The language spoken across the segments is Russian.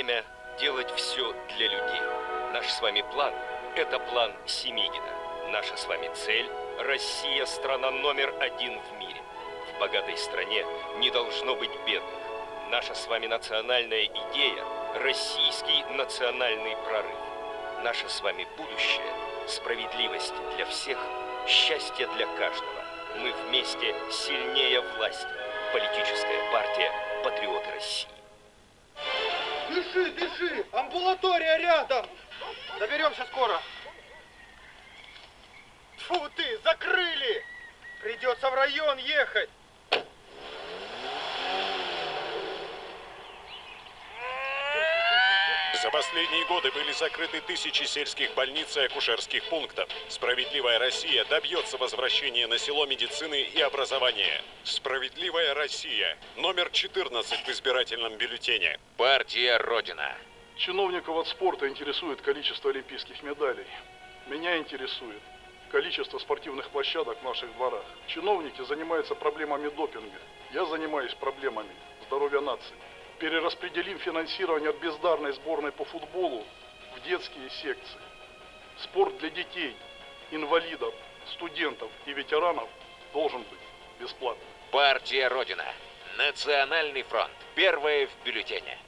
время делать все для людей. Наш с вами план – это план Семигина. Наша с вами цель – Россия – страна номер один в мире. В богатой стране не должно быть бедных. Наша с вами национальная идея – российский национальный прорыв. Наше с вами будущее – справедливость для всех, счастье для каждого. Мы вместе сильнее власти. Политическая партия «Патриоты России». Дыши, дыши! Амбулатория рядом! Доберемся скоро. Фу ты, закрыли! Придется в район ехать. За последние годы были закрыты тысячи сельских больниц и акушерских пунктов. Справедливая Россия добьется возвращения на село медицины и образования. Справедливая Россия. Номер 14 в избирательном бюллетене. Партия Родина. Чиновников от спорта интересует количество олимпийских медалей. Меня интересует количество спортивных площадок в наших дворах. Чиновники занимаются проблемами допинга. Я занимаюсь проблемами здоровья нации. Перераспределим финансирование от бездарной сборной по футболу в детские секции. Спорт для детей, инвалидов, студентов и ветеранов должен быть бесплатным. Партия Родина. Национальный фронт. Первое в бюллетене.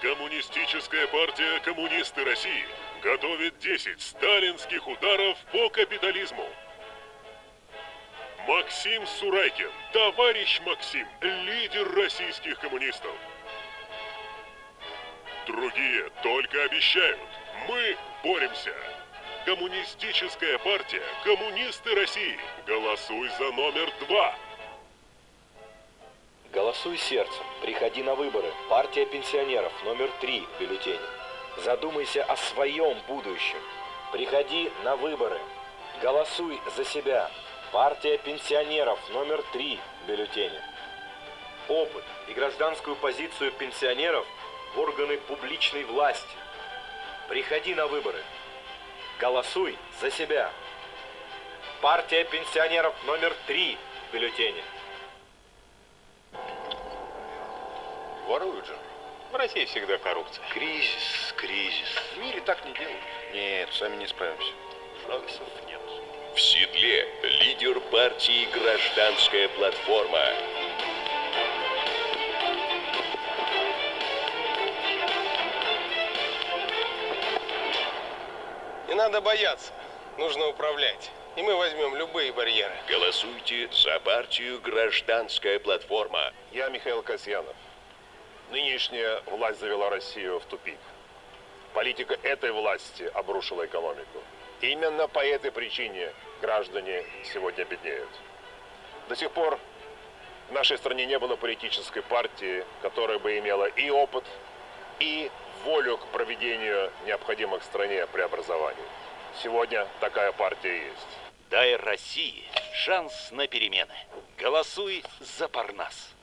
Коммунистическая партия «Коммунисты России» готовит 10 сталинских ударов по капитализму. Максим Сурайкин, товарищ Максим, лидер российских коммунистов. Другие только обещают. Мы боремся. Коммунистическая партия «Коммунисты России». Голосуй за номер два. Голосуй сердцем. Приходи на выборы. Партия пенсионеров номер три в бюллетене. Задумайся о своем будущем. Приходи на выборы. Голосуй за себя. Партия пенсионеров номер три в бюллетене. Опыт и гражданскую позицию пенсионеров в органы публичной власти. Приходи на выборы. Голосуй за себя. Партия пенсионеров номер три в бюллетене. Воруют же. В России всегда коррупция. Кризис, кризис. В мире так не делают. Нет, сами не справимся. Шансов нет. В седле лидер партии «Гражданская платформа». Не надо бояться. Нужно управлять. И мы возьмем любые барьеры. Голосуйте за партию «Гражданская платформа». Я Михаил Касьянов. Нынешняя власть завела Россию в тупик. Политика этой власти обрушила экономику. Именно по этой причине граждане сегодня беднеют. До сих пор в нашей стране не было политической партии, которая бы имела и опыт, и волю к проведению необходимых стране преобразований. Сегодня такая партия есть. Дай России шанс на перемены. Голосуй за Парнас.